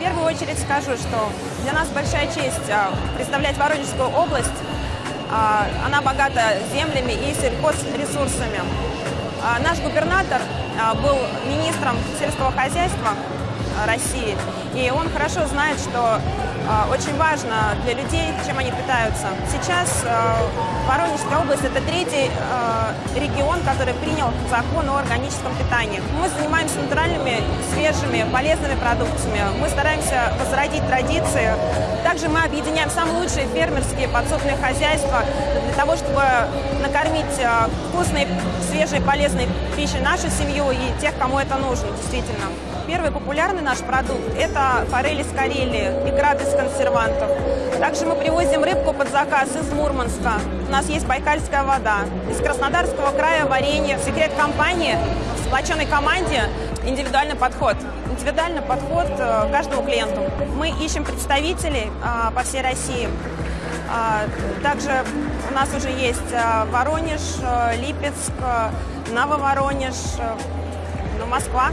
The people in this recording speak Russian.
первую очередь скажу, что для нас большая честь а, представлять Воронежскую область. А, Она богата землями и сельхозресурсами. А, Наш губернатор был министром сельского хозяйства России, и он хорошо знает, что а, очень важно для людей, чем они питаются. Сейчас а, Воронежская область – это третий а, регион, который принял закон о органическом питании. Мы занимаемся натуральными, свежими, полезными продуктами. Мы стараемся возродить традиции. Также мы объединяем самые лучшие фермерские подсобные хозяйства для того, чтобы накормить а, вкусной, свежей, полезной пищей нашу семью и тех, кому это нужно, действительно. Первый популярный наш продукт – это форель из Карелии, икра без консервантов. Также мы привозим рыбку под заказ из Мурманска. У нас есть байкальская вода. Из Краснодарского края варенье. Секрет компании в сплоченной команде – индивидуальный подход. Индивидуальный подход э, к каждому клиенту. Мы ищем представителей а, по всей России. А, Также у нас уже есть Воронеж, э, Липецк, э, Нововоронеж, э, ну, Москва.